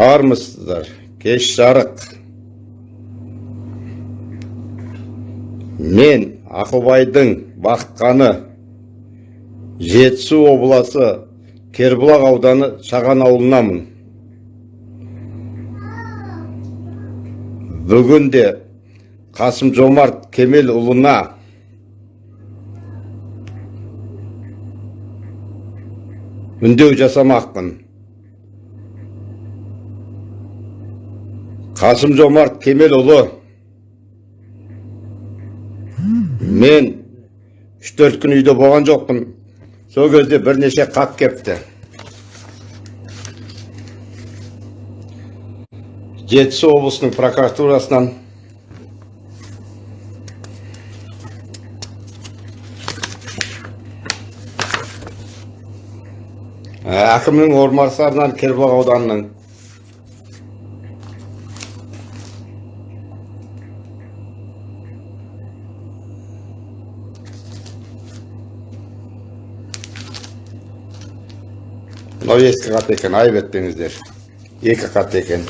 армысыздар кеш жарық. Мен ақылбайдың бақытқаны жетісу облысы кербұлақ ауданы шаған ауылынамын. Бүгінде қасым жомарт кемелұлына үндеу жасамақпын. Қасым жомарт кемелұлы мен үш төрт күн үйде болған жоқпын сол кезде бірнеше хат кепті жетісу облысының прокуратурасынан әкімнің орынбасарынан кербұлақ ауданының мынау ескі хат екен айып етпеңіздер екі хат екен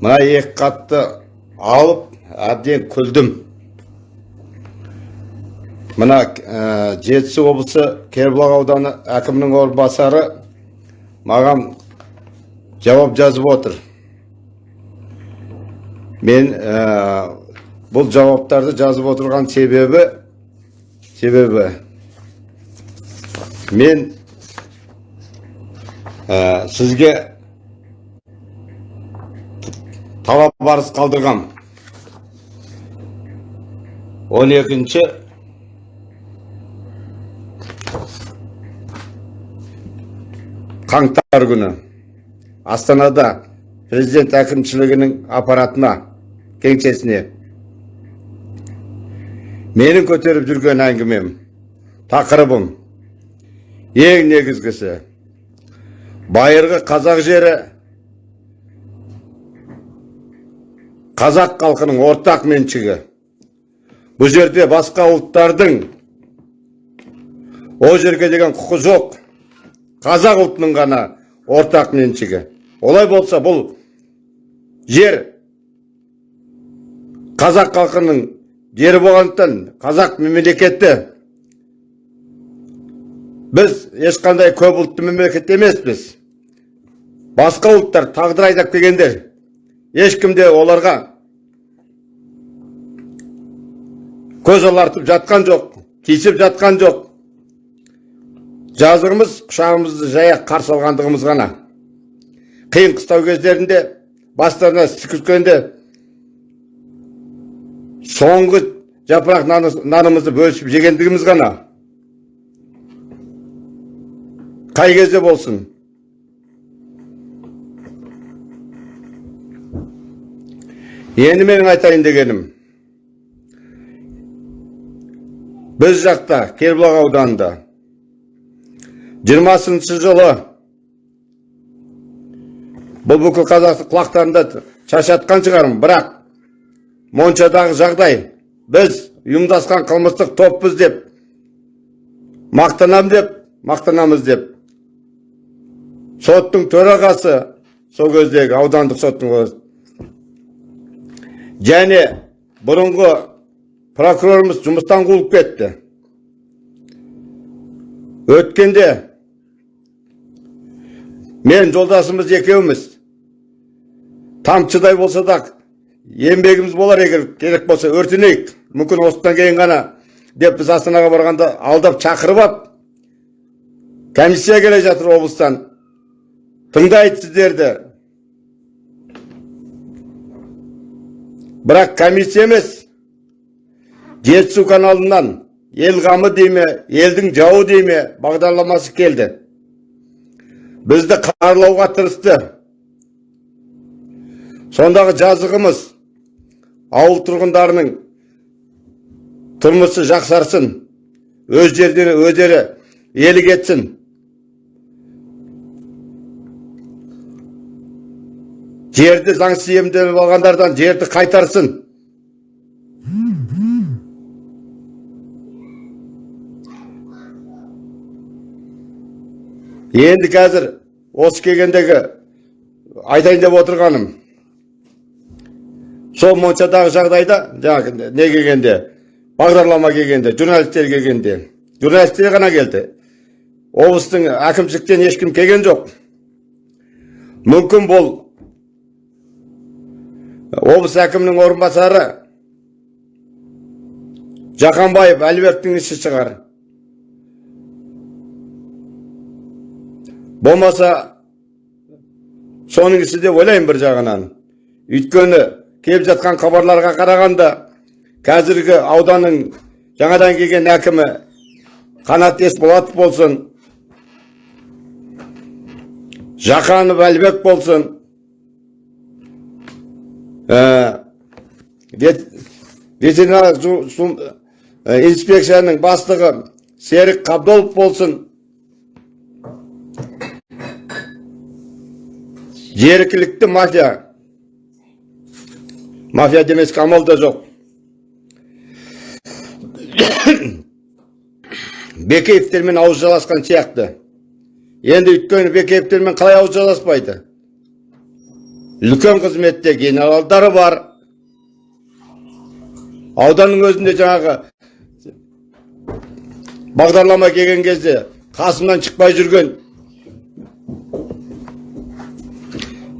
мына екі хатты алып әбден күлдім мына жетісу облысы кербұлақ ауданы әкімінің орынбасары маған жауап жазып отыр мен ә, бұл жауаптарды жазып отырған себебі себебі мен ә, сізге талап барыс қалдырғам. 12-ші қаңтар күні. Астанада президент әкімшілігінің аппаратына кеңсесіне. Менің көтеріп жүрген әңгімем тақырыбым ең негізгісі. Байырғы қазақ жері қазақ халқының ортақ меншігі. Бұл жерде басқа ұлттардың ол жерге деген құқы жоқ. Қазақ ұлтының ғана ортақ меншігі. Олай болса бұл жер қазақ халқының жері болғандықтан қазақ мемлекеті. Біз ешқандай көп ұлтты мемлекет емеспіз. Басқа ұлттар тағдыр айдап келгендер ешкімде оларға көз алартып жатқан жоқ тиісіп жатқан жоқ. Жазығымыз құшағымызды жая қарсы алғандығымыз ғана. Қиын қыстау кездерінде бастарына іс түскенде соңғы жапырақ нанымызды бөлісіп жегендігіміз ғана. Қай кезде болсын енді менің айтайын дегенім біз жақта кербұлақ ауданында жиырмасыншы жылы бұл бүкіл қазақты құлақтарында шашатқан шығармын бірақ моншадағы жағдай біз ұйымдасқан қылмыстық топпыз деп мақтанам деп мақтанамыз деп соттың төрағасы сол кездегі аудандық соттың және бұрынғы прокурорымыз жұмыстан қуылып кетті өткенде мен жолдасымыз екеуміз тамшыдай болса да еңбегіміз болар егер керек болса өртенейік мүмкін осыдан кейін ғана деп біз астанаға барғанда алдап шақырып алып комиссия келе жатыр облыстан тыңдайды сіздерді бірақ комиссия емес. Жетісу каналынан ел қамы дей ме елдің жауы дей ме бағдарламасы келді. Бізді қарлауға тырысты. Сондағы жазығымыз ауыл тұрғындарының тұрмысы жақсарсын өз жердері өздері елік етсін жерді заңсыз иемденіп алғандардан жерді қайтарсын. Енді қазір осы келгендегі айтайын деп отырғаным. Сол моншадағы жағдайда жаңағы не келгенде бағдарлама келгенде журналисттер келгенде журналисттер ғана келді. Облыстың әкімшіліктен ешкім келген жоқ. Мүмкін бұл облыс әкімінің орынбасары жақанбаев әлібектің ісі шығар. Болмаса соның ісі деп ойлаймын бір жағынан. Өйткені келіп жатқан хабарларға қарағанда қазіргі ауданның жаңадан келген әкімі қанат есболатов болсын жақанов әлібек болсын вет- ветеринарлық жу- жу- ә, инспекцияның бастығы серік қабдолов болсын жеркілікті мафия мафия демеске амал да жоқ бекеевтермен ауыз жаласқан сияқты енді өйткені бекеевтермен қалай ауыз жаласпайды үлкен қызметте генералдары бар. Ауданның өзінде жаңағы бағдарлама келген кезде қасымнан шықпай жүрген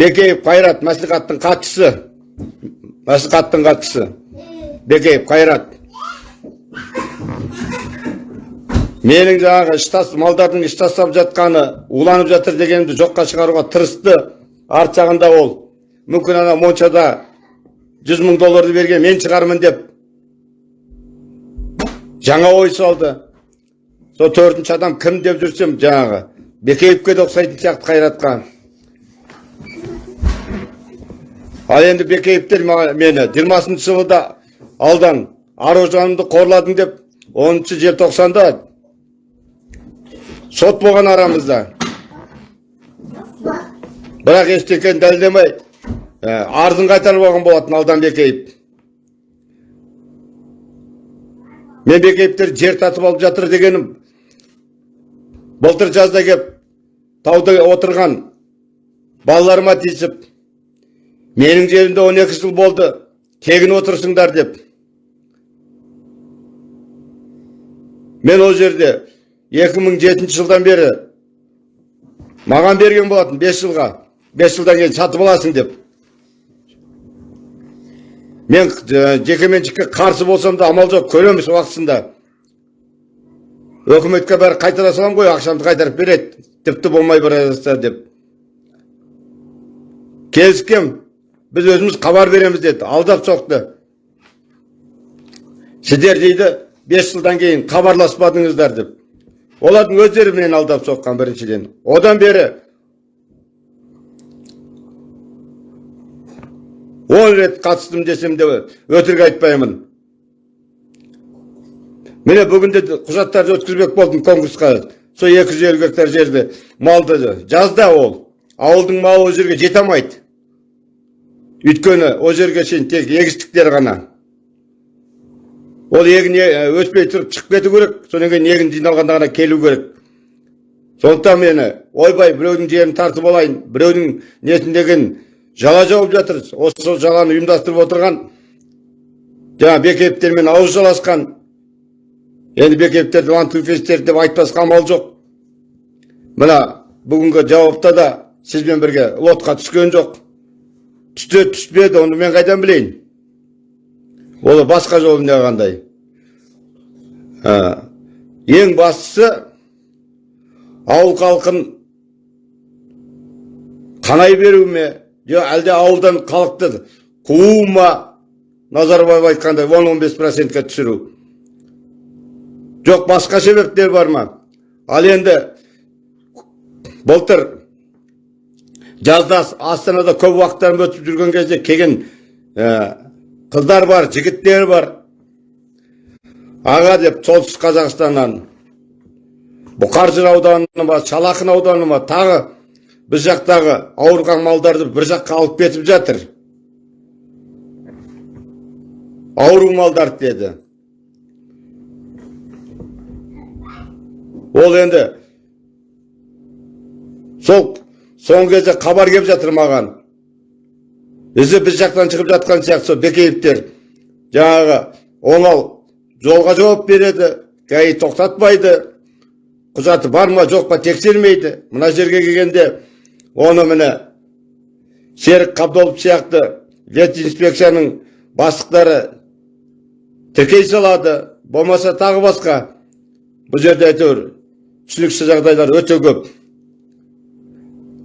бекеев қайрат мәслихаттың хатшысы. Мәслихаттың хатшысы. Бекеев қайрат. Менің жаңағы малдардың іш жатқаны уланып жатыр дегенімді жоққа шығаруға тырысты. Арт жағында ол мүмкін ана моншада жүз мың долларды берген мен шығармын деп. Жаңа ой салды. Сол төртінші адам кім деп жүрсем жаңағы бекеевке де ұқсайтын сияқты қайратқа. Ал енді бекеевтер мені. Жиырмасыншы жылы да алдан аружанымды қорладың деп оныншы желтоқсанда сот болған арамызда. Бірақ ештеңені дәлелдемей ә, арызын қайтарып алған болатын алдан бекеев мен бекеевтер жер татып алып жатыр дегенім былтыр жазда кеп тауда отырған балаларыма тиісіп менің жерімде 12 жыл болды тегін отырсыңдар деп. Мен ол жерде 2007 жылдан бері маған берген болатын 5 жылға 5 жылдан кейін сатып аласың деп мен жекеменшікке қарсы болсам да амал жоқ көреміз уақытысында өкіметке бәрі қайтара саламын ғой ақшамды қайтарып береді тіпті болмай бара жатса деп келіскем біз өзіміз хабар береміз деді алдап соқты сіздер дейді бес жылдан кейін хабарласпадыңыздар деп олардың өздері менен алдап соққан біріншіден одан бері он рет қатыстым десем де өтірік айтпаймын. Міне бүгінде де құжаттарды өткізбек болдым конкурсқа. Сол екі жүз елу гектар жерді малды жазда ол. Ауылдың малы ол жерге жете алмайды. Өйткені ол жерге шейін тек егістіктер ғана. Ол егін өспей тұрып шығып кету керек содан кейін егін жиналғанда ғана келу керек. Сондықтан мені ойбай біреудің жерін тартып алайын біреудің несін деген жала жауып жатыр осы сол жаланы ұйымдастырып отырған жаңа бекеевтермен ауыз жаласқан енді бекеевтерді лантуфистер деп айтпасқа амал жоқ. Мына бүгінгі жауапта да сізбен бірге лотқа түскен жоқ. Түсті түспеді оны мен қайдан білейін? Ол басқа қандай? Ә, ең бастысы ауыл халқын қанай беру ме жоқ әлде ауылдан халықты қуу ма назарбаев айтқандай он он бес процентке түсіру жоқ басқа себептер бар ма ал енді былтыр жазда астанада көп уақыттарым өтіп жүрген кезде келген ә, қыздар бар жігіттер бар аға деп солтүстік қазақстаннан бұқаржыр ауданы ма шалақын ауданы ма тағы біз жақтағы ауырған малдарды бір жаққа алып кетіп жатыр. Ауру малдарды деді. Ол енді сол соңғы кезде хабар келіп жатыр маған. Өзі біз жақтан шығып жатқан сияқты сол бекеевтер жаңағы оңал жолға жауап береді гаи тоқтатпайды. Құжаты бар ма жоқ па тексермейді. Мына жерге келгенде оны міне серік қабдолов сияқты ветинспекцияның бастықтары тіркей салады. Болмаса тағы басқа. Бұл жерде әйтеуір түсініксіз жағдайлар өте көп.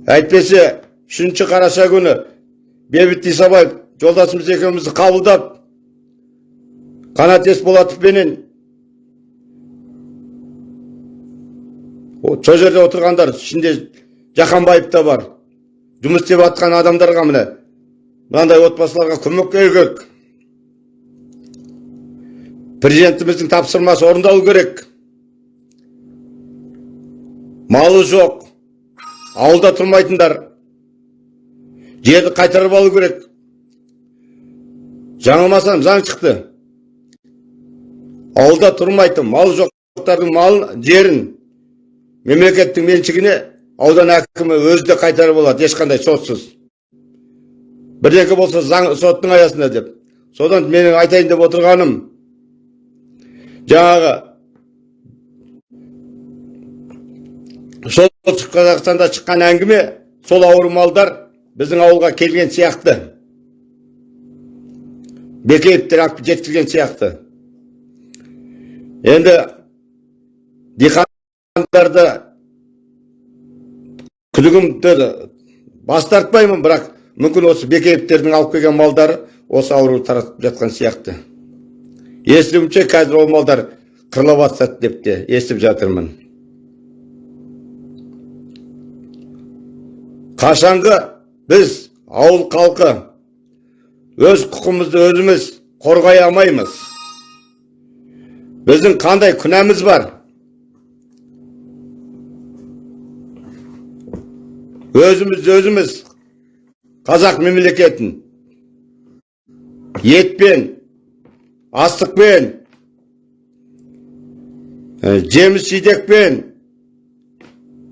Әйтпесе үшінші қараша күні бейбіт исабаев жолдасымыз екеумізді қабылдап қанат есболатовпенен сол жерде отырғандар ішінде жақанбаев та бар. Жұмыс істеп жатқан адамдарға міне мынандай отбасыларға көмек керек. Президентіміздің тапсырмасы орындалу керек. Малы жоқ. Ауылда тұрмайтындар. Жерді қайтарып алу керек. Жаңылмасам заң шықты. Ауылда тұрмайтын малы жоқтардың малын жерін мемлекеттің меншігіне аудан әкімі өзі де қайтарып алады ешқандай сотсыз бірдеңке болса заң соттың аясында деп. Содан менің айтайын деп отырғаным жаңағы солтүстік қазақстанда шыққан әңгіме сол ауру малдар біздің ауылға келген сияқты. Бекеевтер жеткізген сияқты. Енді диқандарды күдігімді бас тартпаймын бірақ мүмкін осы бекеевтердің алып келген малдары осы ауруды таратып жатқан сияқты. Естуімше қазір ол малдар қырылып жатсады деп те естіп жатырмын. Қашанғы біз ауыл халқы өз құқымызды өзіміз қорғай алмаймыз. Біздің қандай күнәміз бар? Өзіміз өзіміз қазақ мемлекетін етпен астықпен жеміс жидекпен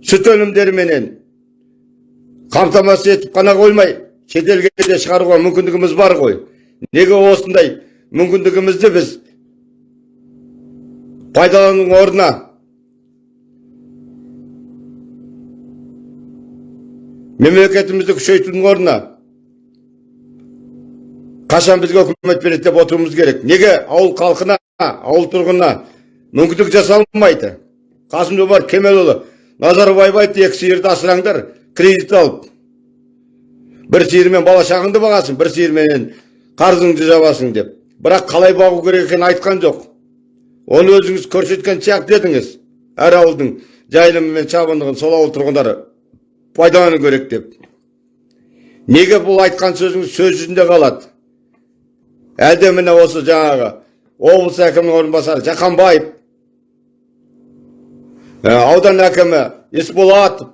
сүт өнімдеріменен қамтамасыз етіп қана қоймай шетелге де шығаруға мүмкіндігіміз бар ғой неге осындай мүмкіндігімізді біз пайдаланудың орнына мемлекетімізді күшейтудің орнына қашан бізге үкімет береді деп отыруымыз керек неге ауыл халқына ауыл тұрғынына мүмкіндік жасалмайды қасым жомарт кемелұлы назарбаев айтты екі сиырды асыраңдар кредит алып бір сиырмен бала шағыңды бағасың бір сиырменен қарызыңды жабасың деп бірақ қалай бағу керек екенін айтқан жоқ оны өзіңіз көрсеткен сияқты едіңіз әр ауылдың жайылымы мен шабындығын сол ауыл тұрғындары пайдалану керек деп. Неге бұл айтқан сөзіңіз сөз жүзінде қалады? Әлде міне осы жаңағы облыс әкімінің орынбасары жақанбаев аудан әкімі есболатов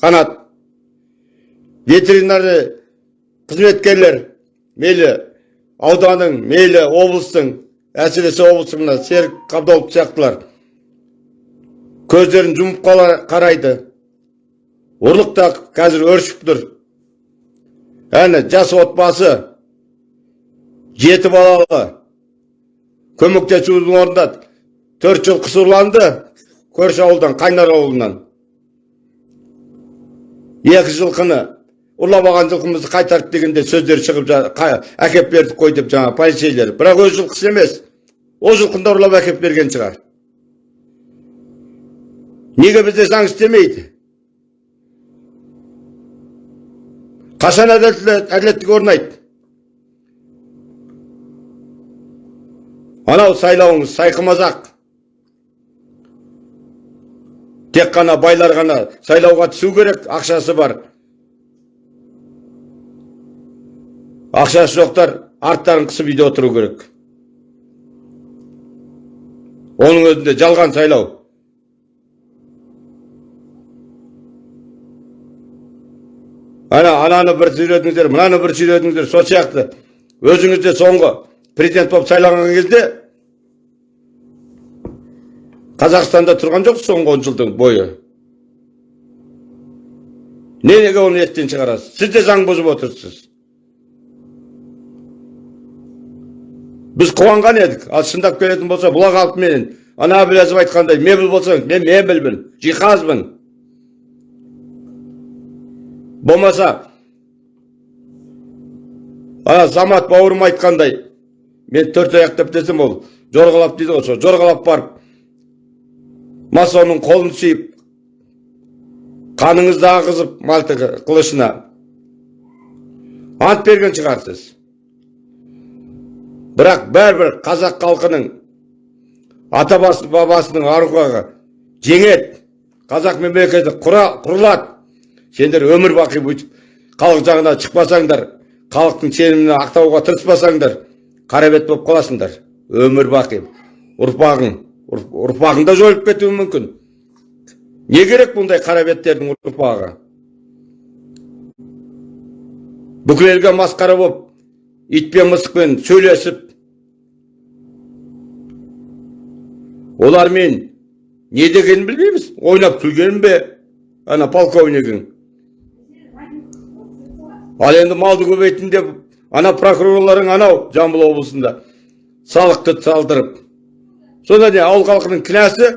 қанат. Ветеринарный қызметкерлер мейлі ауданның мейлі облыстың әсіресе облыстың мына серік қабдолов сияқтылар. Көздерін жұмып қарайды. Ұрлық та қазір өршіп тұр. Әне жас отбасы жеті балалы. Көмектесудің орнында төрт жыл қысырланды көрші ауылдан қайнар ауылынан. Екі жылқыны ұрлап алған жылқымызды қайтарып дегенде сөздер шығып әкеп бердік қой деп жаңа полицейлер. Бірақ өз жылқысы емес. Ол жылқыны ұрлап әкеп берген шығар. Неге бізде заң істемейді? Қашан әділеттік орнайды анау сайлауыңыз сайқымазақ тек қана байлар ғана сайлауға түсу керек ақшасы бар ақшасы жоқтар арттарын қысып үйде отыру керек оның өзінде жалған сайлау ана ананы бір сүйредіңіздер мынаны бір сүйредіңіздер сол сияқты өзіңіз де соңғы президент болып сайланған кезде қазақстанда тұрған жоқ соңғы он жылдың бойы неге оны естен шығарасыз сіз де заң бұзып отырсыз біз қуанған едік ал шындап келетін болса бұлақ алпыменен ана әбіләзов айтқандай мебель болсаң мен мебельмін жиһазбын болмаса ана замат бауырым айтқандай мен төрт аяқтап десем ол жорғалап дейді ғой сол жорғалап барып масонның қолын сүйіп қаныңызды ағызып малтығы қылышына ант берген шығарсыз бірақ бәрібір қазақ халқының ата бабасының аруағы жеңеді қазақ мемлекеті құрылады. Сендер өмір бақи бүйтіп халық жағына шықпасаңдар халықтың сенімін ақтауға тырыспасаңдар қарабет болып қаласыңдар. Өмір бақи. Ұрпағың ұрпағың да жойылып кетуі мүмкін. Не керек бұндай қарабеттердің ұрпағы? Бүкіл елге масқара болып итпен мысықпен сөйлесіп олармен не дегенін білмейміз. Ойнап күлген бе ана полковнигің ал енді малды көбейтін деп ана прокурорларың анау жамбыл облысында салықты салдырып. Сонда не ауыл халқының кінәсі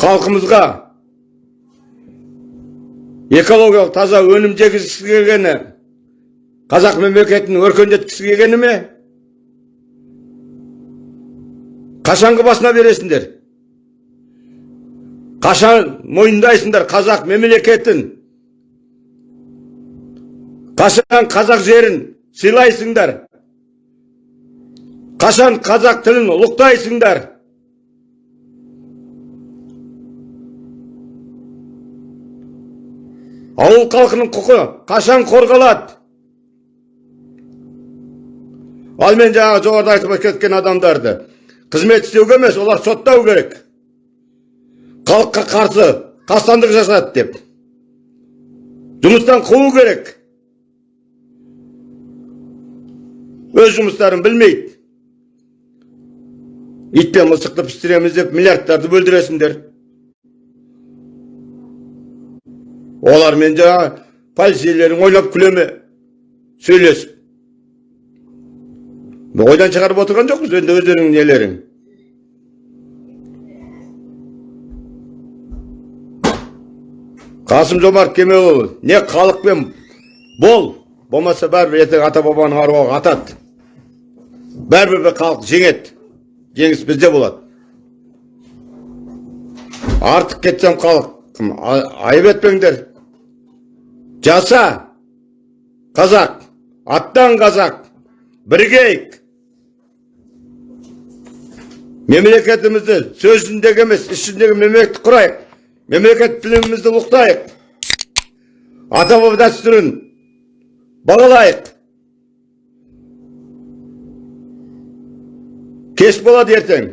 халқымызға экологиялық таза өнім жегізгісі келгені қазақ мемлекетін өркендеткісі келгені ме? Қашанғы басына бересіңдер? Қашан мойындайсыңдар қазақ мемлекетін? Қашан қазақ жерін сыйлайсыңдар? Қашан қазақ тілін ұлықтайсыңдар? Ауыл халқының құқы қашан қорғалады? Ал мен жаңағы жоғарыда айтып кеткен адамдарды қызмет істеуге емес олар соттау керек. Халыққа қарсы қастандық жасады деп. Жұмыстан қуу керек. Өз жұмыстарын білмейді. Ит пен мысықты пістіреміз деп миллиардтарды бөлдіресіңдер. Олармен жаңағы полицейлерің ойнап күле ме сөйлесіп. Ойдан шығарып отырған жоқпыз енді өздеріңнің нелерің қасым жомарт кемелұлы не халықпен бол болмаса бәрібір ертең ата бабаның аруағы атады бәрібір бір халық жеңеді. Жеңіс бізде болады. Артық кетсем халық айып етпеңдер. Жаса қазақ аттан қазақ бірігейік мемлекетімізді сөзіндегі емес ішіндегі мемлекет құрайық. Мемлекет тілімізді ұлықтайық. Ата баба дәстүрін бағалайық. Кеш болады ертең